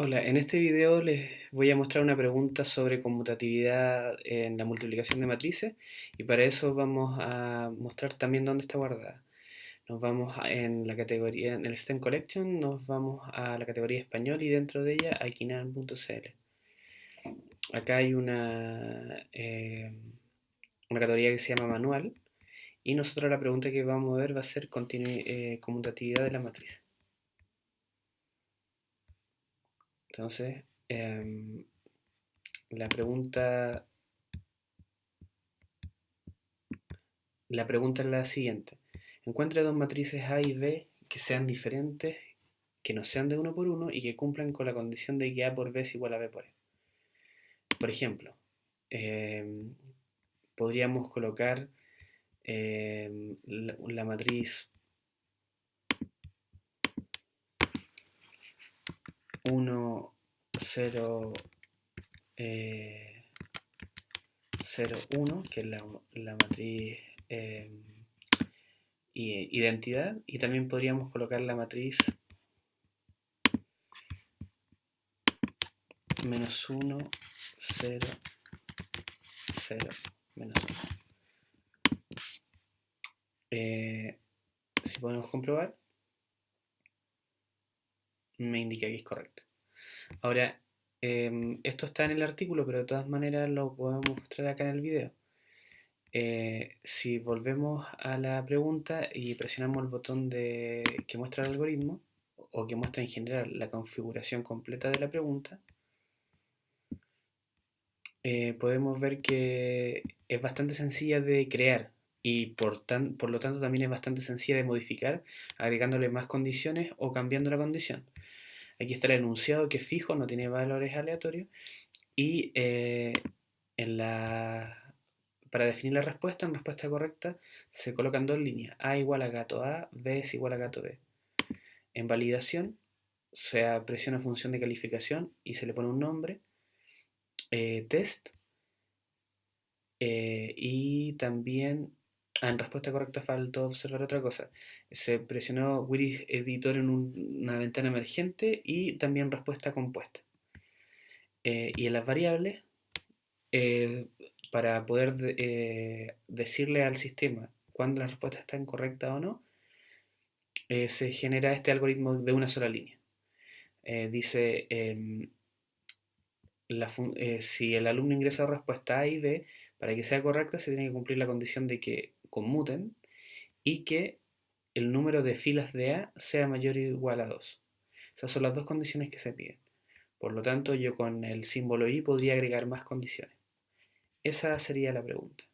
Hola, en este video les voy a mostrar una pregunta sobre conmutatividad en la multiplicación de matrices y para eso vamos a mostrar también dónde está guardada. Nos vamos en la categoría, en el STEM Collection, nos vamos a la categoría español y dentro de ella a Kinan.cl. Acá hay una, eh, una categoría que se llama manual y nosotros la pregunta que vamos a ver va a ser continu- eh, conmutatividad de la matriz. Entonces, em, la pregunta, la pregunta es la siguiente. Encuentre dos matrices A y B que sean diferentes, que no sean de uno por uno y que cumplan con la condición de que A por B es igual a B por E. Por ejemplo, em, podríamos colocar em, la, la matriz 1, 0, 0, 1, que es la, la matriz eh, identidad, y también podríamos colocar la matriz menos 1, 0, 0, menos 1. Eh, si podemos comprobar, me indica que es correcto. Ahora, eh, esto está en el artículo, pero de todas maneras lo podemos mostrar acá en el video. Eh, si volvemos a la pregunta y presionamos el botón de, que muestra el algoritmo, o que muestra en general la configuración completa de la pregunta, eh, podemos ver que es bastante sencilla de crear y por, tan, por lo tanto también es bastante sencilla de modificar, agregándole más condiciones o cambiando la condición. Aquí está el enunciado que es fijo, no tiene valores aleatorios. Y eh, en la, para definir la respuesta, en respuesta correcta, se colocan dos líneas. A igual a gato A, B es igual a gato B. En validación, se presiona función de calificación y se le pone un nombre. Eh, test. Eh, y también en respuesta correcta faltó observar otra cosa. Se presionó Wiri Editor en una ventana emergente y también respuesta compuesta. Eh, y en las variables, eh, para poder eh, decirle al sistema cuándo la respuesta está incorrecta o no, se genera este algoritmo de una sola línea. dice, em, si el alumno ingresa respuesta A y B, para que sea correcta se tiene que cumplir la condición de que conmuten y que el número de filas de A sea mayor o igual a 2. Esas son las dos condiciones que se piden. Por lo tanto, yo con el símbolo i podría agregar más condiciones. Esa sería la pregunta.